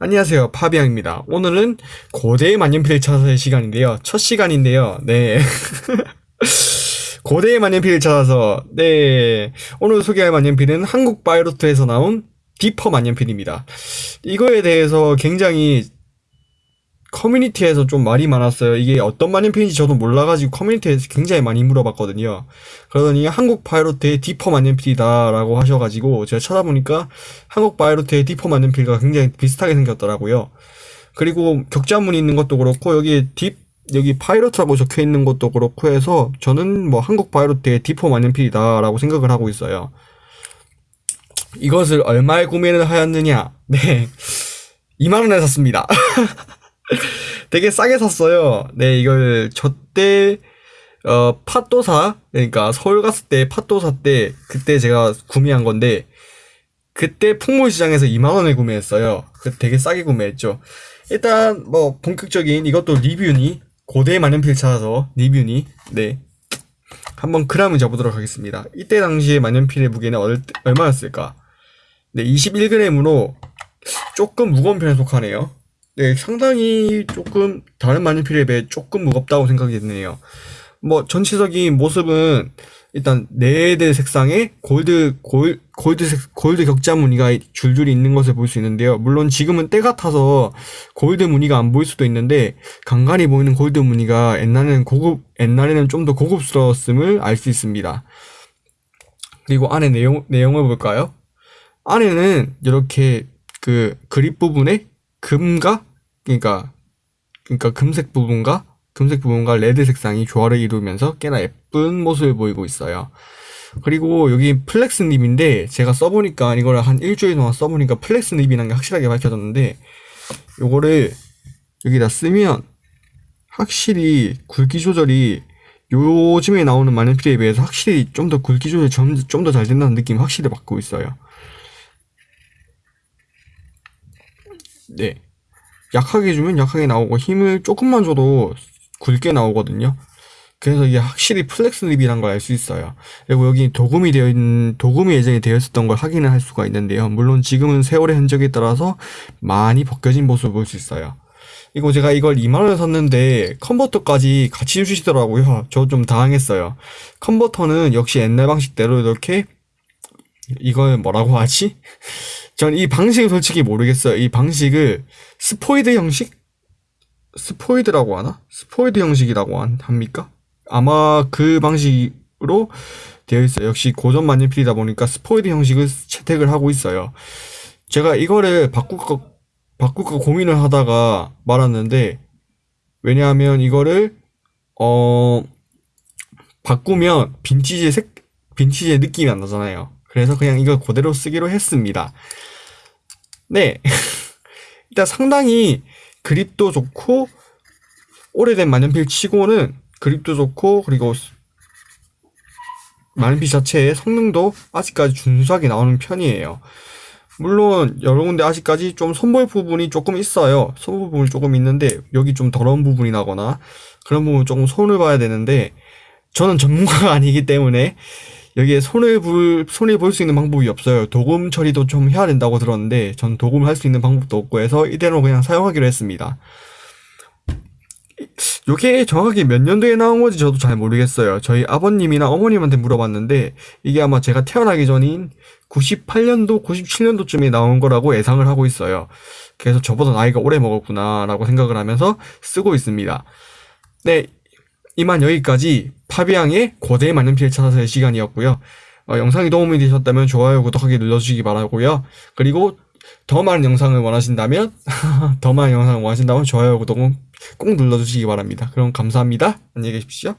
안녕하세요. 파비앙입니다. 오늘은 고대의 만년필을 찾아서의 시간인데요. 첫 시간인데요. 네. 고대의 만년필을 찾아서 네. 오늘 소개할 만년필은 한국 파이로트에서 나온 디퍼 만년필입니다. 이거에 대해서 굉장히 커뮤니티에서 좀 말이 많았어요. 이게 어떤 만년필인지 저도 몰라가지고 커뮤니티에서 굉장히 많이 물어봤거든요. 그러더니 한국 파이로트의 디퍼 만년필이다 라고 하셔가지고 제가 찾아보니까 한국 파이로트의 디퍼 만년필과 굉장히 비슷하게 생겼더라고요. 그리고 격자문이 있는 것도 그렇고 여기 딥 여기 파이로트라고 적혀 있는 것도 그렇고 해서 저는 뭐 한국 파이로트의 디퍼 만년필이다 라고 생각을 하고 있어요. 이것을 얼마에 구매를 하였느냐? 네. 2만원에 샀습니다. 되게 싸게 샀어요. 네, 이걸 저때 어 팥도사 그러니까 서울 갔을 때 팥도사 때 그때 제가 구매한 건데 그때 풍물시장에서 2만 원에 구매했어요. 그 되게 싸게 구매했죠. 일단 뭐 본격적인 이것도 리뷰니 고대 만년필 찾아서 리뷰니 네 한번 그램을 잡보도록 하겠습니다. 이때 당시에 만년필의 무게는 얼, 얼마였을까? 네 21g으로 조금 무거운 편에 속하네요. 네, 상당히 조금 다른 만년필에 비해 조금 무겁다고 생각이 드네요. 뭐 전체적인 모습은 일단 네드 색상의 골드 골 골드 색 골드 격자 무늬가 줄줄이 있는 것을 볼 수 있는데요. 물론 지금은 때 같아서 골드 무늬가 안 보일 수도 있는데 간간히 보이는 골드 무늬가 옛날에는 고급 옛날에는 좀 더 고급스러웠음을 알 수 있습니다. 그리고 안에 내용 내용을 볼까요? 안에는 이렇게 그 그립 부분에 금과 그러니까 그러니까 금색 부분과 금색 부분과 red 색상이 조화를 이루면서 꽤나 예쁜 모습을 보이고 있어요. 그리고 여기 flex nib인데 제가 써보니까 이거를 한 일주일 동안 써보니까 flex nib이라는 게 확실하게 밝혀졌는데 요거를 여기다 쓰면 확실히 굵기 조절이 요즘에 나오는 만년필에 비해서 확실히 좀 더 굵기 조절이 좀 더 잘 된다는 느낌이 확실히 받고 있어요. 네. 약하게 주면 약하게 나오고 힘을 조금만 줘도 굵게 나오거든요. 그래서 이게 확실히 flex nib이란 걸 알 수 있어요. 그리고 여기 도금이 되어 있는 도금이 예정이 되어 있었던 걸 확인을 할 수가 있는데요. 물론 지금은 세월의 흔적에 따라서 많이 벗겨진 모습을 볼 수 있어요. 이거 제가 이걸 2만원에 샀는데 컨버터까지 같이 주시더라고요. 저 좀 당황했어요. 컨버터는 역시 옛날 방식대로 이렇게 이걸 뭐라고 하지? 전 이 방식을 솔직히 모르겠어요. 이 방식을 스포이드 형식? 스포이드라고 하나? 스포이드 형식이라고 합니까? 아마 그 방식으로 되어 있어요. 역시 고전 만년필이다 보니까 스포이드 형식을 채택을 하고 있어요. 제가 이거를 바꿀까, 바꿀까 고민을 하다가 말았는데, 왜냐하면 이거를, 어, 바꾸면 빈티지 색, 빈티지의 느낌이 안 나잖아요. 그래서 그냥 이걸 그대로 쓰기로 했습니다. 네. 일단 상당히 그립도 좋고 오래된 만년필 치고는 그립도 좋고 그리고 만년필 자체의 성능도 아직까지 준수하게 나오는 편이에요. 물론 여러 군데 아직까지 좀 손볼 부분이 조금 있어요. 손볼 부분이 조금 있는데 여기 좀 더러운 부분이 나거나 그런 부분 조금 손을 봐야 되는데 저는 전문가가 아니기 때문에 여기에 손을 불, 손을 볼수 있는 방법이 없어요. 도금 처리도 좀 해야 된다고 들었는데, 전 도금을 할 수 있는 방법도 없고 해서 이대로 그냥 사용하기로 했습니다. 이게 정확히 몇 년도에 나온 건지 저도 잘 모르겠어요. 저희 아버님이나 어머님한테 물어봤는데, 이게 아마 제가 태어나기 전인 98년도, 97년도쯤에 나온 거라고 예상을 하고 있어요. 그래서 저보다 나이가 오래 먹었구나, 라고 생각을 하면서 쓰고 있습니다. 네, 이만 여기까지 파비앙의 고대에 맞는 피를 찾아서의 시간이었고요. 어, 영상이 도움이 되셨다면 좋아요, 구독하기 눌러주시기 바라고요. 그리고 더 많은 영상을 원하신다면 더 많은 영상을 원하신다면 좋아요, 구독은 꼭 눌러주시기 바랍니다. 그럼 감사합니다. 안녕히 계십시오.